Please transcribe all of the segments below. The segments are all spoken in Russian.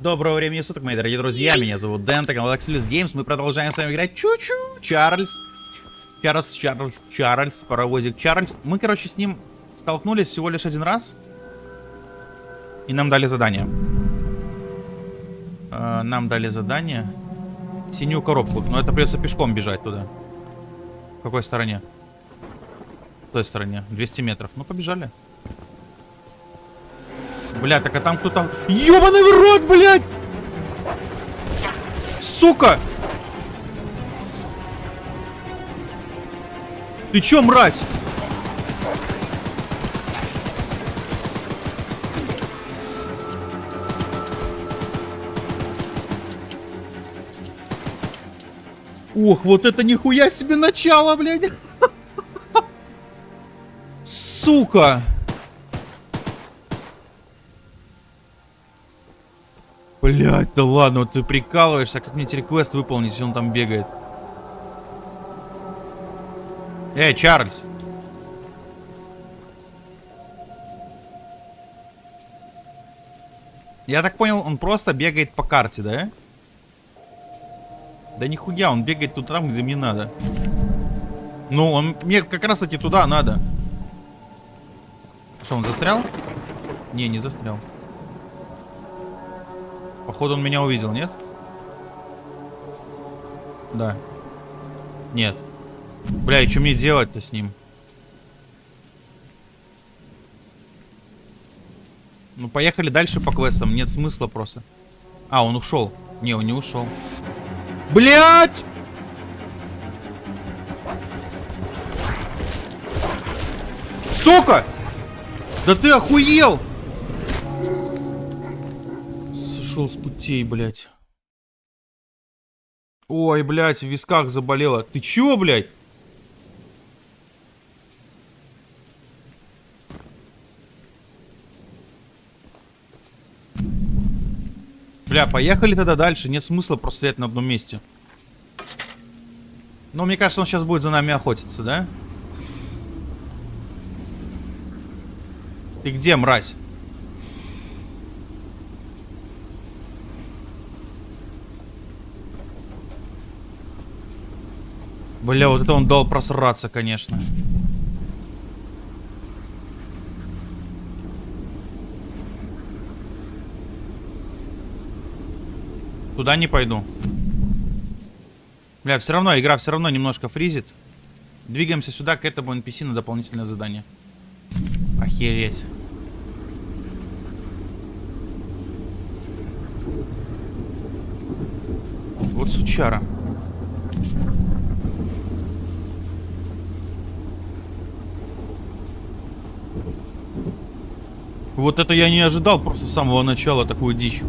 Доброго времени суток, мои дорогие друзья. Меня зовут Дэн, это канал Axelis Games. Мы продолжаем с вами играть Чу-Чу Чарльз. Чарльз, Чарльз, Чарльз, паровозик Чарльз. Мы, короче, с ним столкнулись всего лишь один раз. И нам дали задание. Э, нам дали задание. Синюю коробку. Но это придется пешком бежать туда. В какой стороне? В той стороне. 200 метров. Ну, побежали. Бля, так а там кто-то... Ёбаный в рот, блядь! Сука! Ты чё, мразь? Ох, вот это нихуя себе начало, блядь! Сука! Блять, да ладно, вот ты прикалываешься, как мне теперь квест выполнить, если он там бегает? Эй, Чарльз! Я так понял, он просто бегает по карте, да? Да нихуя, он бегает тут там, где мне надо. Ну, он мне как раз таки туда надо. Что, он застрял? Не, не застрял. Походу он меня увидел, нет? Да. Нет. Бля, и что мне делать-то с ним? Ну, поехали дальше по квестам. Нет смысла просто. А, он ушел. Не, он не ушел. Блять! Сука! Да ты охуел! Сошел с путей, блядь. Ой, блядь, в висках заболело. Ты чё, блядь? Бля, поехали тогда дальше. Нет смысла просто стоять на одном месте. Но мне кажется, он сейчас будет за нами охотиться, да? Ты где, мразь? Бля, вот это он дал просраться, конечно. Туда не пойду. Бля, все равно, игра все равно немножко фризит. Двигаемся сюда, к этому NPC на дополнительное задание. Охереть. Вот сучара. Вот это я не ожидал просто с самого начала такую дичь.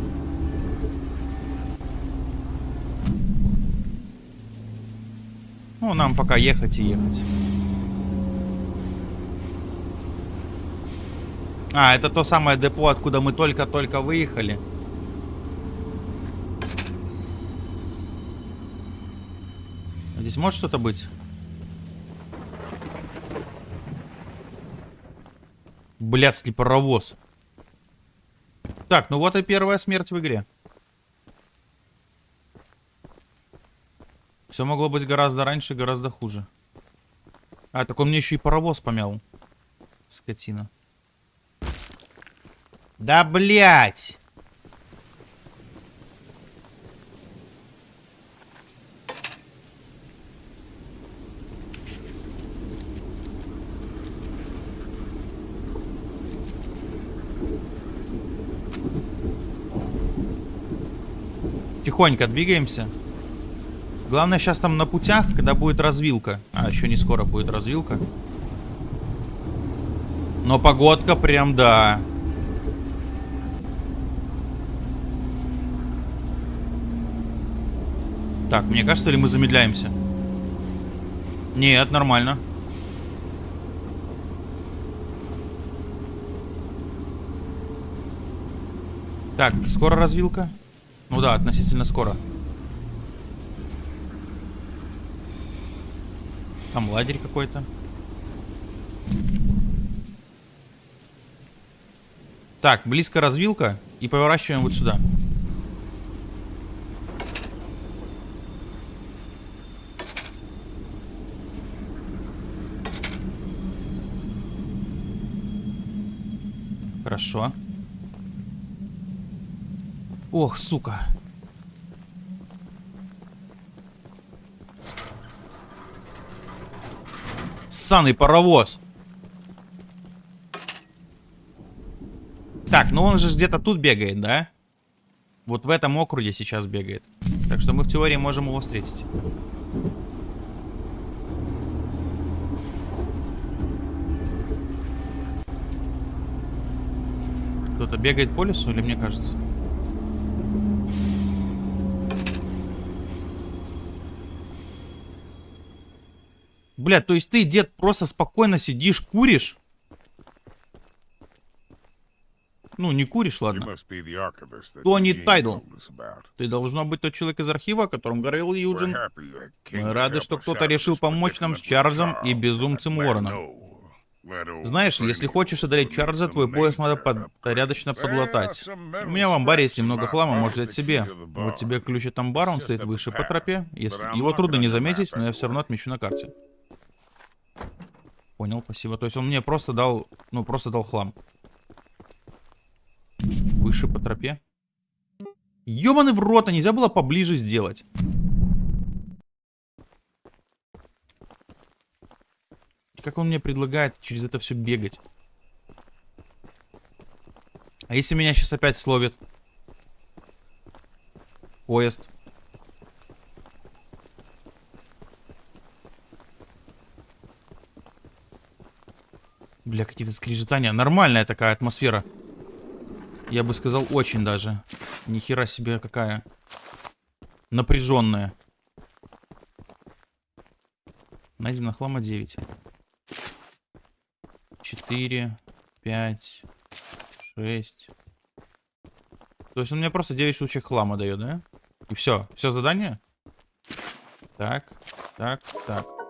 Ну, нам пока ехать и ехать. А, это то самое депо, откуда мы только-только выехали. Здесь может что-то быть? Блядский паровоз. Так, ну вот и первая смерть в игре. Все могло быть гораздо раньше, гораздо хуже. А, так он мне еще и паровоз помял. Скотина. Да, блядь! Тихонько двигаемся. Главное сейчас там на путях, когда будет развилка. А, еще не скоро будет развилка. Но погодка прям, да. Так, мне кажется, ли мы замедляемся? Нет, нормально. Так, скоро развилка? Ну да, относительно скоро. Там лагерь какой-то. Так, близко развилка. И поворачиваем вот сюда. Хорошо. Ох, сука. Ссаный паровоз. Так, ну он же где-то тут бегает, да? Вот в этом округе сейчас бегает. Так что мы в теории можем его встретить. Кто-то бегает по лесу или мне кажется? Бля, то есть ты, дед, просто спокойно сидишь, куришь? Ну, не куришь, ладно. Тони Тайдл. Ты должно быть тот человек из архива, о котором говорил Юджин. Мы рады, что кто-то решил помочь нам с Чарльзом и безумцем Уорреном. Знаешь, если хочешь одолеть Чарльза, твой пояс надо под... порядочно подлатать. У меня в амбаре есть немного хлама, можешь взять себе. Вот тебе ключ от амбара, он стоит выше по тропе. Если... Его трудно не заметить, но я все равно отмечу на карте. Понял, спасибо. То есть он мне просто дал, ну, просто дал хлам. Выше по тропе. Ёбаный в рот, а нельзя было поближе сделать. Как он мне предлагает через это все бегать? А если меня сейчас опять словит? Поезд. Бля, какие-то скрежетания. Нормальная такая атмосфера. Я бы сказал, очень даже. Ни хера себе какая. Напряженная. Найдено хлама 9. 4, 5, 6. То есть он мне просто 9 штучек хлама дает, да? И все. Все задание? Так, так, так.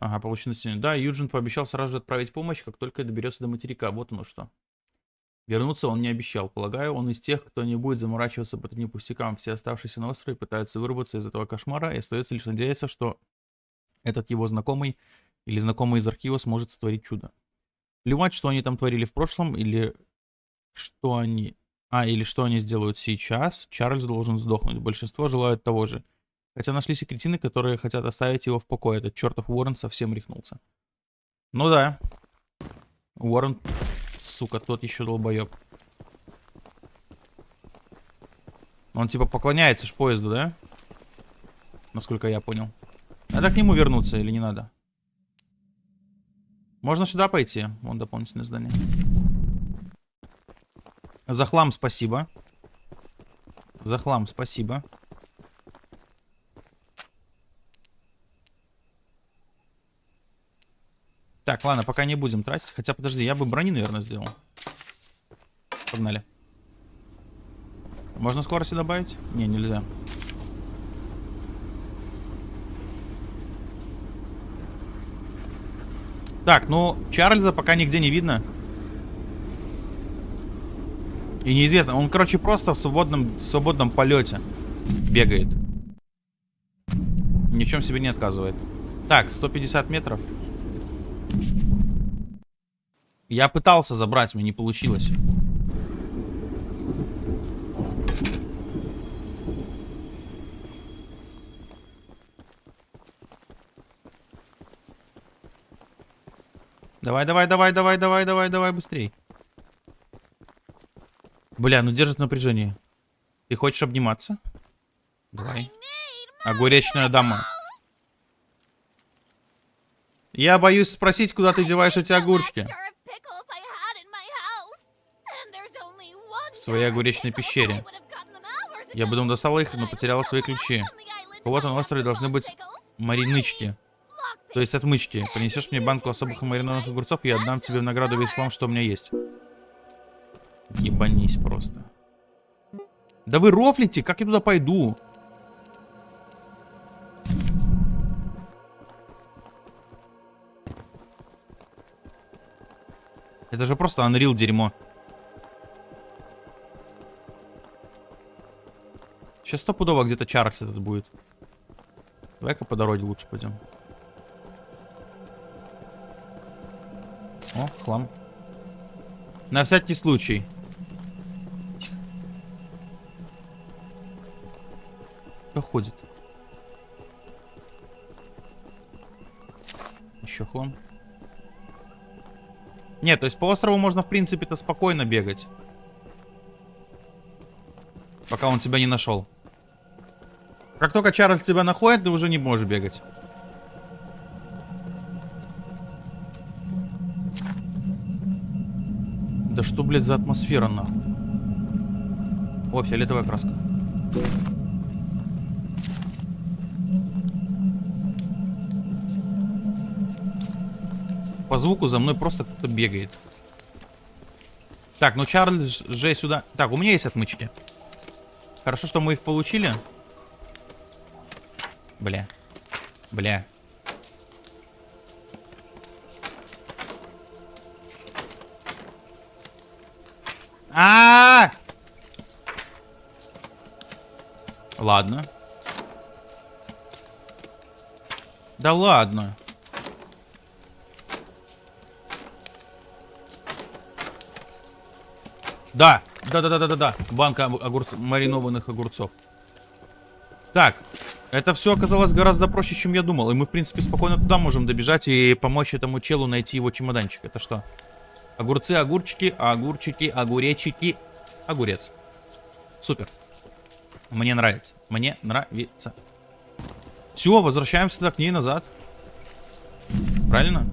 Ага, получено Да, Юджин пообещал сразу же отправить помощь, как только доберется до материка. Вот оно что. Вернуться он не обещал. Полагаю, он из тех, кто не будет заморачиваться по таким пустякам. Все оставшиеся на острове пытаются вырваться из этого кошмара, и остается лишь надеяться, что этот его знакомый или знакомый из архива сможет сотворить чудо. Плевать, что они там творили в прошлом, или что они... А, или что они сделают сейчас, Чарльз должен сдохнуть. Большинство желают того же. Хотя нашлись и кретины, которые хотят оставить его в покое. Этот чертов Уоррен совсем рехнулся. Ну да. Уоррен, сука, тот еще долбоеб. Он типа поклоняется ж поезду, да? Насколько я понял. Надо к нему вернуться или не надо? Можно сюда пойти. Вон дополнительное здание. За хлам спасибо. За хлам спасибо. Так, ладно, пока не будем тратить. Хотя, подожди, я бы брони, наверное, сделал. Погнали. Можно скорости добавить? Не, нельзя. Так, ну, Чарльза пока нигде не видно. И неизвестно. Он, короче, просто в свободном, в свободном полете бегает. Ни в чем себе не отказывает. Так, 150 метров. Я пытался забрать, мне не получилось. Давай, давай, давай, давай, давай, давай, давай, быстрей. Бля, ну держит напряжение. Ты хочешь обниматься? Давай. Огуречная дама. Я боюсь спросить, куда ты деваешь эти огурчики. В своей огуречной пещере. Я бы достала их, но потеряла свои ключи. У кого-то на острове должны быть маринычки. То есть отмычки. Принесешь мне банку особых маринованных огурцов, и я отдам тебе в награду весь хлам, что у меня есть. Ебанись просто. Да вы рофлите, как я туда пойду? Это же просто Unreal дерьмо. Сейчас стопудово где-то Чарльз этот будет. Давай-ка по дороге лучше пойдем. О, хлам. На всякий случай. Тихо. Кто ходит? Еще хлам. Нет, то есть по острову можно, в принципе-то, спокойно бегать. Пока он тебя не нашел. Как только Чарльз тебя находит, ты уже не можешь бегать. Да что, блядь, за атмосфера, нахуй? О, фиолетовая краска. Звуку за мной просто кто-то бегает. Так, ну Чарльз же сюда... Так, у меня есть отмычки. Хорошо, что мы их получили. Бля. Бля. А, -а, а Ладно. Да ладно. Да, да-да-да-да-да. Банка огур... маринованных огурцов. Так, это все оказалось гораздо проще, чем я думал. И мы, в принципе, спокойно туда можем добежать и помочь этому челу найти его чемоданчик. Это что? Огурцы, огурчики, огурчики, огуречики. Огурец. Супер. Мне нравится. Мне нравится. Все, возвращаемся к ней назад. Правильно?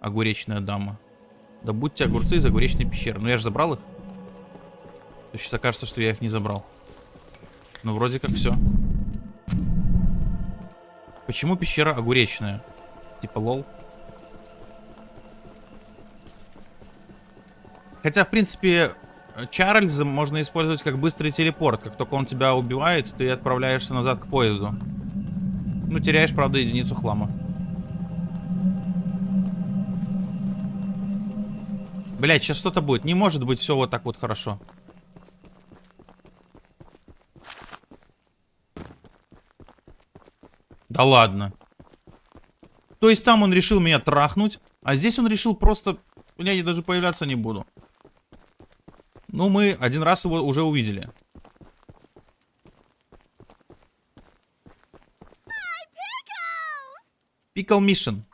Огуречная дама. Добудьте огурцы из огуречной пещеры. Ну я же забрал их. То сейчас окажется, что я их не забрал. Ну вроде как все. Почему пещера огуречная? Типа лол. Хотя, в принципе, Чарльза можно использовать как быстрый телепорт. Как только он тебя убивает, ты отправляешься назад к поезду. Ну, теряешь, правда, единицу хлама. Блять, сейчас что-то будет. Не может быть все вот так вот хорошо. Да ладно. То есть там он решил меня трахнуть, а здесь он решил просто... Блядь, я даже появляться не буду. Ну, мы один раз его уже увидели. Пикл Мишен.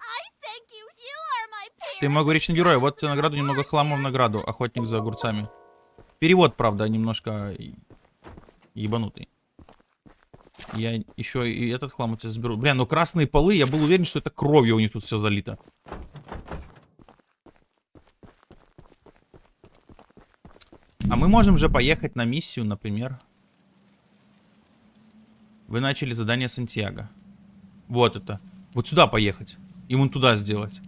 Ты могоречный герой. Вот тебе награду, немного хлама в награду. Охотник за огурцами. Перевод, правда, немножко ебанутый. Я еще и этот хлам у тебя заберу. Бля, ну красные полы, я был уверен, что это кровью у них тут все залито. А мы можем же поехать на миссию, например. Вы начали задание Сантьяго. Вот это. Вот сюда поехать. И вон туда сделать.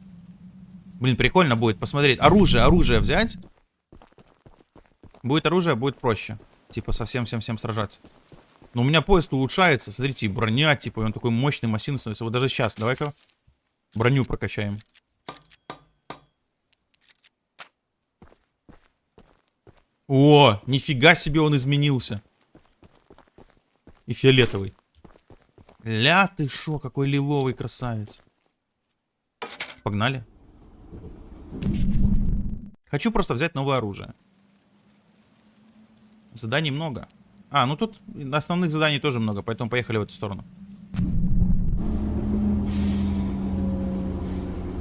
Блин, прикольно будет посмотреть. Оружие, оружие взять. Будет оружие, будет проще. Типа совсем-всем-всем сражаться. Но у меня поезд улучшается. Смотрите, броня, типа, он такой мощный, массивный становится. Вот даже сейчас, давай-ка броню прокачаем. О, нифига себе он изменился. И фиолетовый. Ля ты шо, какой лиловый красавец. Погнали. Хочу просто взять новое оружие. Заданий много. А, ну тут основных заданий тоже много, поэтому поехали в эту сторону.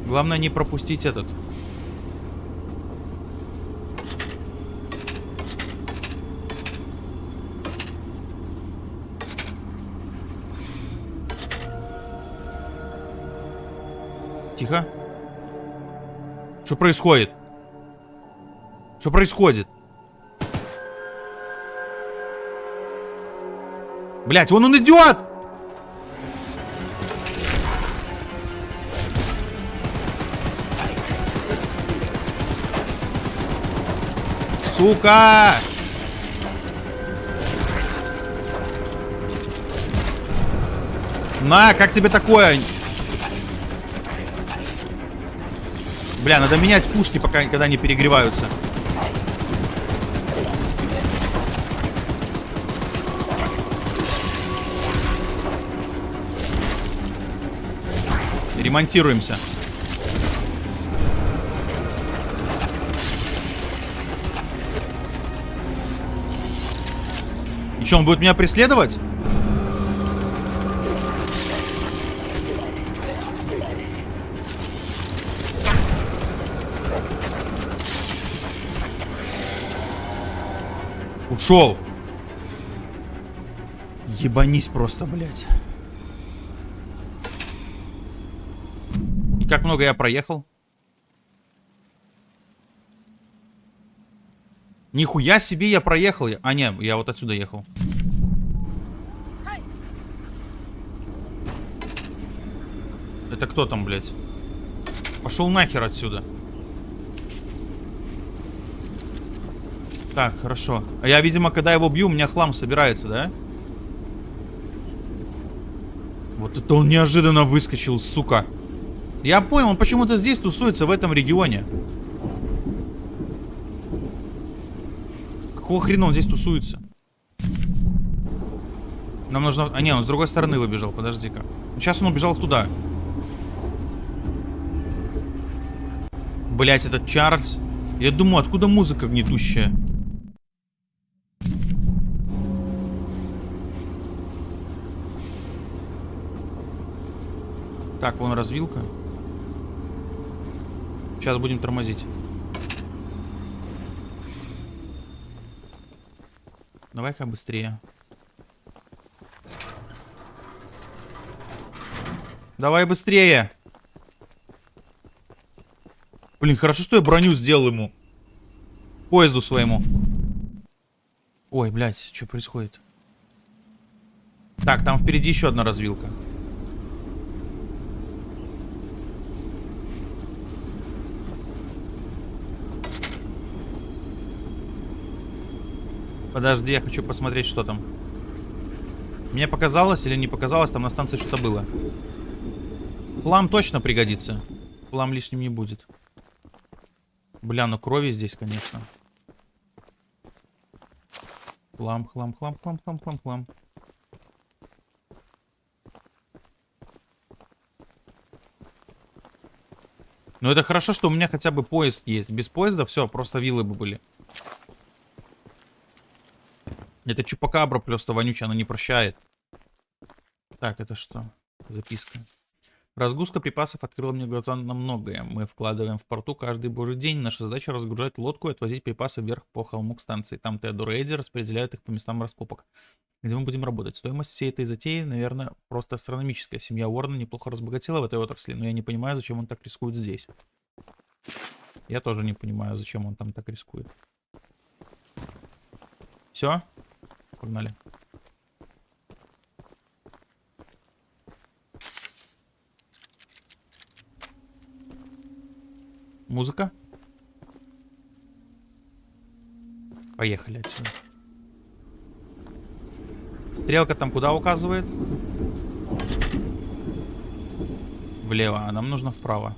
Главное не пропустить этот. Тихо. Что происходит? Что происходит? Блять, вон он идет! Сука! На, как тебе такое? Бля, надо менять пушки, пока никогда не перегреваются. Ремонтируемся. И он будет меня преследовать? Ушел. Ебанись просто, блядь. И как много я проехал? Нихуя себе я проехал. А, не, я вот отсюда ехал. Это кто там, блядь? Пошел нахер отсюда. Так, хорошо. А я, видимо, когда его бью, у меня хлам собирается, да? Вот это он неожиданно выскочил, сука. Я понял, он почему-то здесь тусуется, в этом регионе. Какого хрена он здесь тусуется? Нам нужно... А, не, он с другой стороны выбежал, подожди-ка. Сейчас он убежал туда. Блять, этот Чарльз. Я думаю, откуда музыка гнетущая? Так, вон развилка. Сейчас будем тормозить. Давай-ка быстрее. Давай быстрее. Блин, хорошо, что я броню сделал ему. Поезду своему. Ой, блядь, что происходит? Так, там впереди еще одна развилка. Подожди, я хочу посмотреть, что там. Мне показалось или не показалось, там на станции что-то было. Флам точно пригодится. Флам лишним не будет. Бля, ну крови здесь, конечно. Хлам, хлам, хлам, хлам, хлам, хлам, хлам. Ну это хорошо, что у меня хотя бы поезд есть. Без поезда все, просто виллы бы были. Это чупакабра просто вонючая, она не прощает. Так, это что? Записка. Разгрузка припасов открыла мне глаза на многое. Мы вкладываем в порту каждый божий день. Наша задача разгружать лодку и отвозить припасы вверх по холму к станции. Там Теодор и Эдди распределяют их по местам раскопок, где мы будем работать. Стоимость всей этой затеи, наверное, просто астрономическая. Семья Уоррена неплохо разбогатела в этой отрасли, но я не понимаю, зачем он так рискует здесь. Я тоже не понимаю, зачем он там так рискует. Все? Погнали. Музыка? Поехали отсюда. Стрелка там куда указывает? Влево, а нам нужно вправо.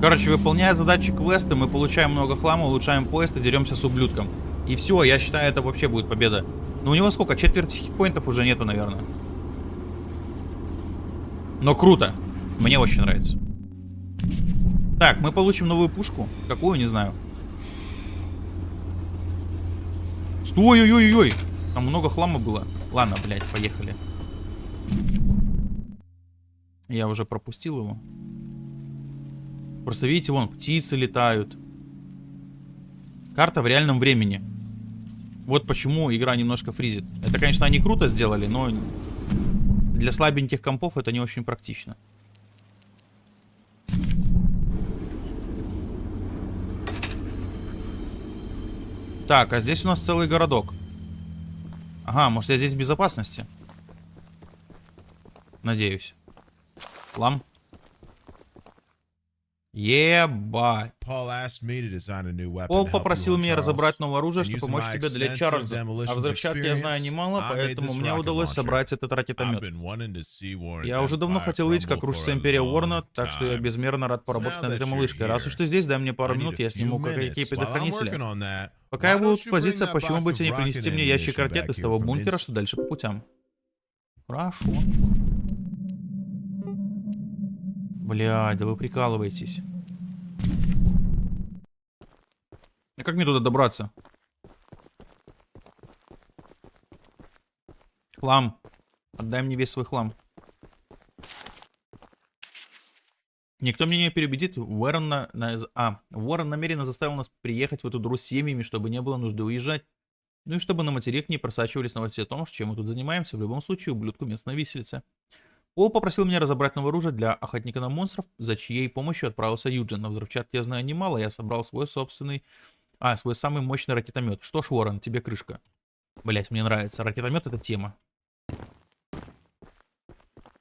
Короче, выполняя задачи квеста, мы получаем много хлама, улучшаем поезд и деремся с ублюдком. И все, я считаю, это вообще будет победа. Но у него сколько? Четверти хитпоинтов уже нету, наверное. Но круто. Мне очень нравится. Так, мы получим новую пушку. Какую, не знаю. Стой, ой, ой, ой. Там много хлама было. Ладно, блядь, поехали. Я уже пропустил его. Просто видите, вон, птицы летают. Карта в реальном времени. Вот почему игра немножко фризит. Это, конечно, они круто сделали, но для слабеньких компов это не очень практично. Так, а здесь у нас целый городок. Ага, может я здесь в безопасности? Надеюсь. Лам. Ебать. Пол попросил меня разобрать новое оружие, чтобы помочь тебе для Чарльза. А взрывчатки я знаю немало, поэтому мне удалось собрать этот ракетомет. Я уже давно хотел увидеть, как рушится Империя Уорна, так что я безмерно рад поработать над этой малышкой. Раз уж ты здесь, дай мне пару минут, я сниму кое-какие предохранители. Пока я буду возиться, that почему бы тебе не принести мне ящик ракет из того бункера, что дальше по путям? Хорошо. Блядь, да вы прикалываетесь. А как мне туда добраться? Хлам. Отдай мне весь свой хлам. Никто меня не переубедит. Уоррен, на, на- а, Уоррен намеренно заставил нас приехать в эту дуру с семьями, чтобы не было нужды уезжать. Ну и чтобы на материк не просачивались новости о том, чем мы тут занимаемся. В любом случае, ублюдку место на виселице. Пол попросил меня разобрать новое оружие для охотника на монстров, за чьей помощью отправился Юджин. На взрывчатке я знаю немало, я собрал свой собственный... А, свой самый мощный ракетомет. Что ж, Уоррен, тебе крышка. Блять, мне нравится. Ракетомет это тема.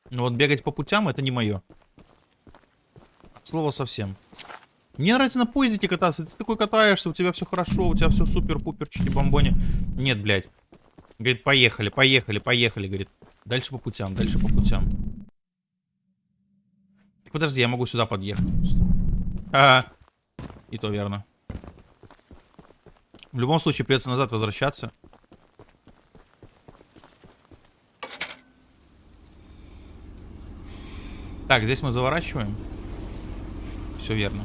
Но вот бегать по путям это не мое. Слово совсем. Мне нравится на поездике кататься. Ты такой катаешься, у тебя все хорошо, у тебя все супер-пупер, чики-бомбони. Нет, блядь. Говорит, поехали, поехали, поехали, говорит. Дальше по путям, дальше по путям. Так подожди, я могу сюда подъехать. А, и то верно. В любом случае придется назад возвращаться. Так, здесь мы заворачиваем. Все верно.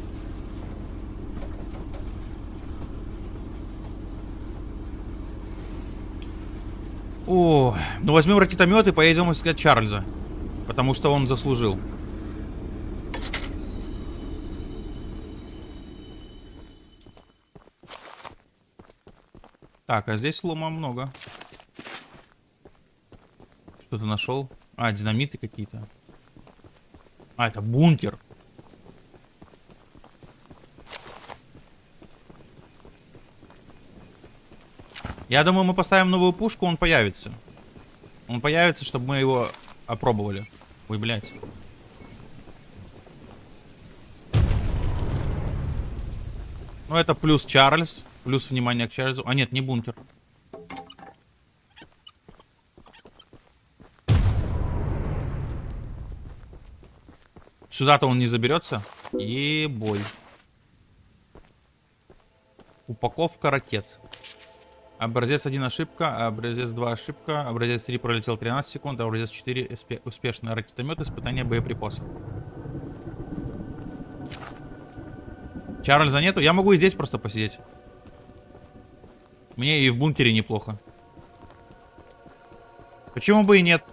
О, ну возьмем ракетомет и поедем искать Чарльза. Потому что он заслужил. Так, а здесь лома много. Что ты нашел? А, динамиты какие-то. А, это бункер. Я думаю, мы поставим новую пушку, он появится. Он появится, чтобы мы его опробовали. Ой, блядь. Ну, это плюс Чарльз. Плюс внимание к Чарльзу. А, нет, не бункер. Сюда-то он не заберется. Ебой. Упаковка ракет. Образец 1 ошибка, образец 2 ошибка, образец 3 пролетел 13 секунд, образец 4 успе- успешно. Ракетомет, испытание боеприпасов. Чарльза нету? Я могу и здесь просто посидеть. Мне и в бункере неплохо. Почему бы и нет?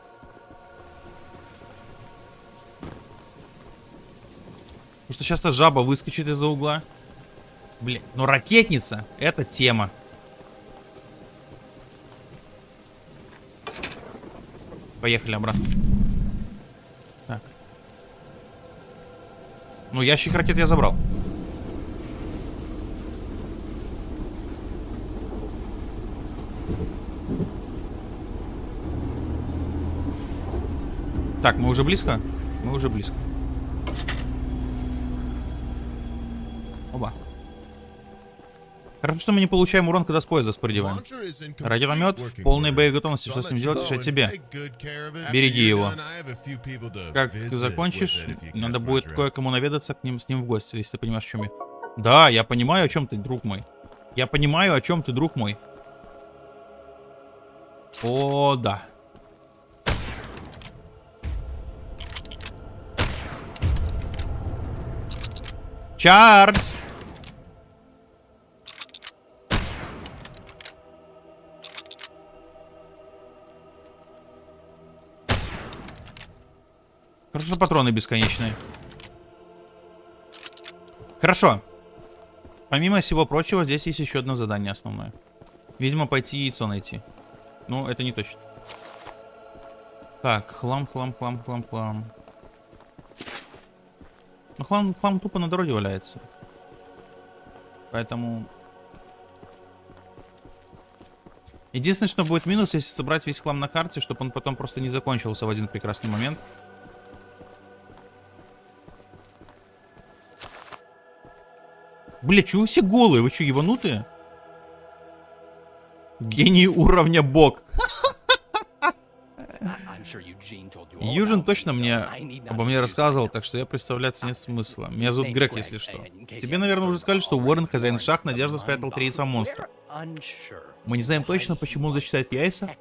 Потому что сейчас-то жаба выскочит из-за угла. Блин, ну ракетница, это тема. Поехали обратно. Так. Ну, ящик ракет я забрал. Так, мы уже близко? Мы уже близко. Хорошо, что мы не получаем урон, когда с поезда спрыгиваем. Ракетомет в полной боеготовности. Что с ним делать, решать тебе. Береги его. Как ты закончишь, надо будет кое-кому наведаться к ним с ним в гости, если ты понимаешь, о чем я. Да, я понимаю, о чем ты, друг мой. Я понимаю, о чем ты, друг мой. О, да. Чарльз! Хорошо, что патроны бесконечные. Хорошо. Помимо всего прочего, здесь есть еще одно задание основное. Видимо, пойти яйцо найти. Ну, это не точно. Так, хлам, хлам, хлам, хлам, хлам. Ну, хлам, хлам тупо на дороге валяется. Поэтому... Единственное, что будет минус, если собрать весь хлам на карте, чтобы он потом просто не закончился в один прекрасный момент. Бля, чего вы все голые? Вы что, ебанутые? Гений уровня бог. Южин точно мне обо мне рассказывал, так что я представляться нет смысла. Меня зовут Грег, если что. Тебе, наверное, уже сказали, что Уоррен, хозяин шах, надежда спрятал три яйца монстра. Мы не знаем точно, почему он защищает яйца,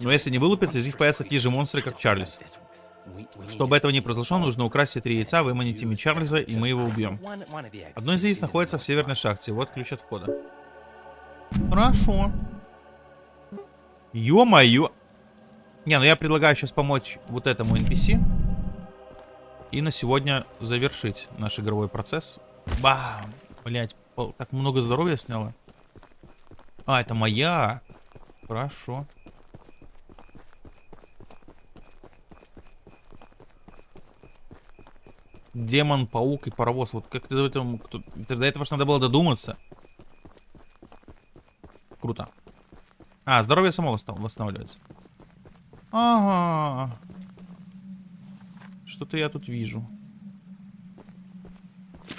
но если не вылупятся, из них появятся такие же монстры, как Чарльз. Чтобы этого не произошло, нужно украсть три яйца, выманить ими Чарльза, и мы его убьем. Одно из яиц находится в северной шахте. Вот ключ от входа. Хорошо. Ё-моё. Не, ну я предлагаю сейчас помочь вот этому NPC. И на сегодня завершить наш игровой процесс. Бам! Блять, так много здоровья сняло. А, это моя. Хорошо. Демон, паук и паровоз. Вот как ты до этого, кто, до этого ж надо было додуматься. Круто. А, здоровье само восстанавливается. Ага. Что-то я тут вижу.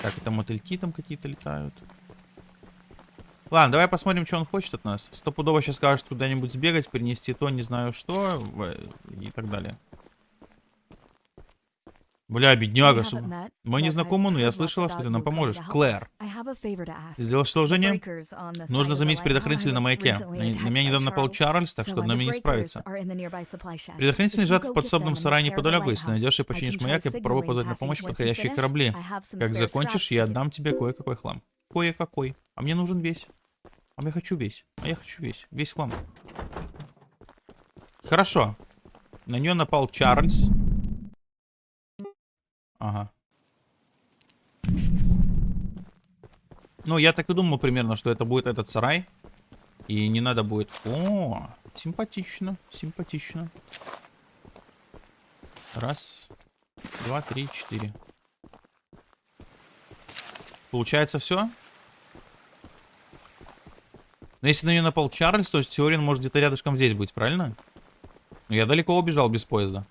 Так, это мотыльки там какие-то летают. Ладно, давай посмотрим, что он хочет от нас. Стопудово сейчас скажет куда-нибудь сбегать, принести то, не знаю что, и так далее. Бля, бедняга. Мы не знакомы, но я слышала, что ты нам поможешь. Клэр. Ты сделал одолжение? Нужно заметить предохранитель на маяке. На, на меня недавно напал Чарльз, так что нами не справится. Предохранитель лежат в подсобном сарае неподалеку. Если найдешь и починишь маяк, я попробую позвать на помощь подходящие корабли. Как закончишь, я отдам тебе кое-какой хлам. Кое-какой. А мне нужен весь. А я хочу весь. А я хочу весь. Весь хлам. Хорошо. На нее напал Чарльз. Ага. Ну, я так и думал примерно, что это будет этот сарай. И не надо будет... О, симпатично, симпатично. Раз, два, три, четыре. Получается все? Но если на нее напал Чарльз, то Теорин может где-то рядышком здесь быть, правильно? Но я далеко убежал без поезда.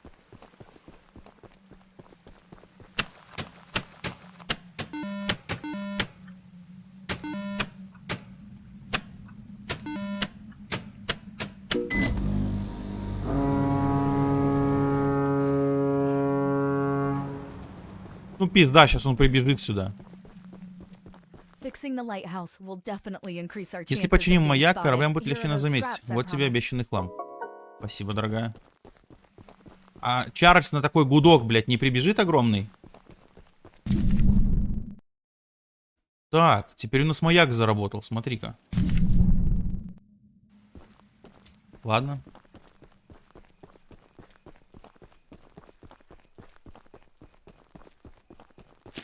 Пизда, сейчас он прибежит сюда. Если починим маяк, кораблям будет легче нас заметить. Вот тебе обещанный хлам. Спасибо, дорогая. А Чарльз на такой гудок, блядь, не прибежит огромный? Так, теперь у нас маяк заработал, смотри-ка. Ладно.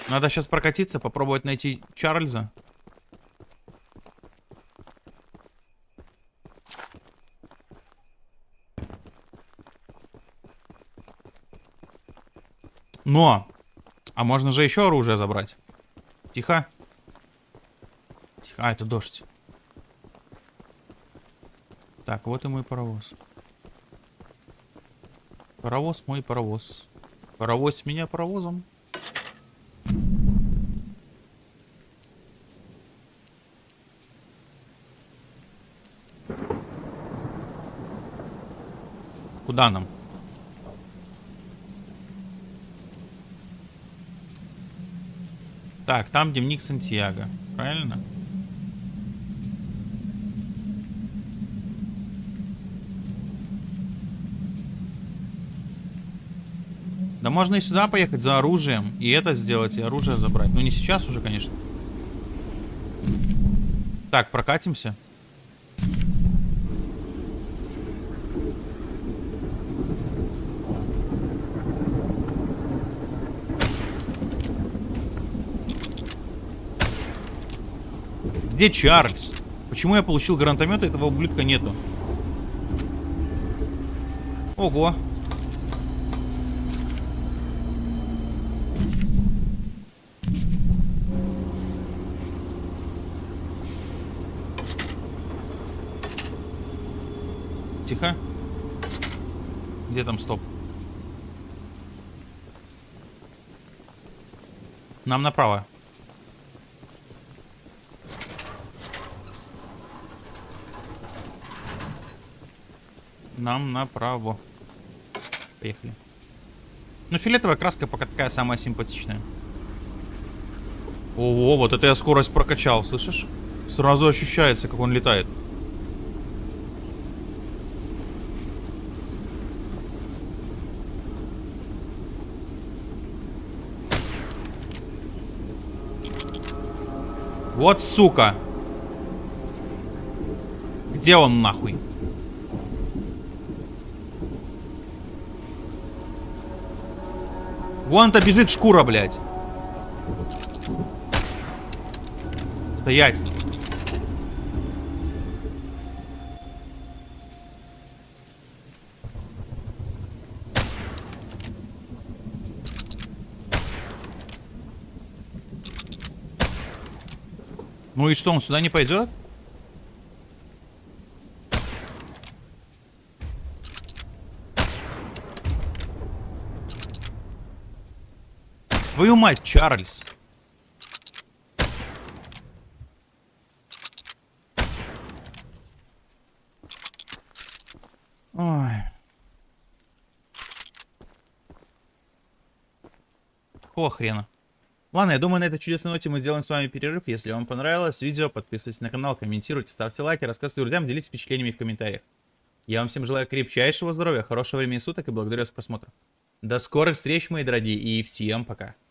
Надо сейчас прокатиться, попробовать найти Чарльза. Но! А можно же еще оружие забрать. Тихо. Тихо. А, это дождь. Так, вот и мой паровоз. Паровоз мой паровоз. Паровоз меня паровозом. Куда нам? Так, там дневник Сантьяго. Правильно? Да можно и сюда поехать за оружием. И это сделать, и оружие забрать. Ну, не сейчас уже, конечно. Так, прокатимся. Где Чарльз? Почему я получил гранатомет, а этого ублюдка нету? Ого. Тихо. Где там стоп? Нам направо. Нам направо. Поехали. Ну, фиолетовая краска пока такая самая симпатичная. Ого, вот это я скорость прокачал, слышишь? Сразу ощущается, как он летает. Вот сука. Где он нахуй? Вон-то бежит шкура, блядь. Стоять. Ну и что, он сюда не пойдет? Твою мать, Чарльз. Ой. Какого хрена? Ладно, я думаю, на этой чудесной ноте мы сделаем с вами перерыв. Если вам понравилось видео, подписывайтесь на канал, комментируйте, ставьте лайки, рассказывайте друзьям, делитесь впечатлениями в комментариях. Я вам всем желаю крепчайшего здоровья, хорошего времени суток и благодарю за просмотр. До скорых встреч, мои дорогие, и всем пока.